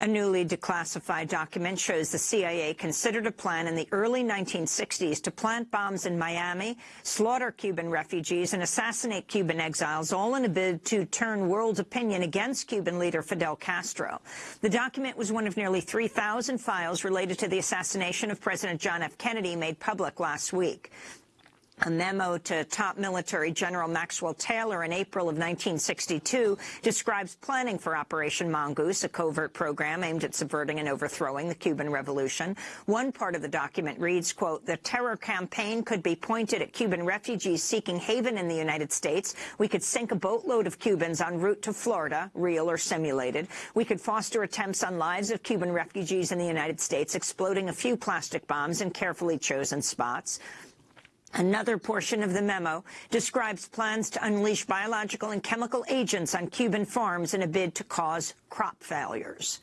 A newly declassified document shows the CIA considered a plan in the early 1960s to plant bombs in Miami, slaughter Cuban refugees, and assassinate Cuban exiles, all in a bid to turn world opinion against Cuban leader Fidel Castro. The document was one of nearly 3,000 files related to the assassination of President John F. Kennedy made public last week. A memo to top military General Maxwell Taylor in April of 1962 describes planning for Operation Mongoose, a covert program aimed at subverting and overthrowing the Cuban Revolution. One part of the document reads, quote, the terror campaign could be pointed at Cuban refugees seeking haven in the United States. We could sink a boatload of Cubans en route to Florida, real or simulated. We could foster attempts on lives of Cuban refugees in the United States, exploding a few plastic bombs in carefully chosen spots. Another portion of the memo describes plans to unleash biological and chemical agents on Cuban farms in a bid to cause crop failures.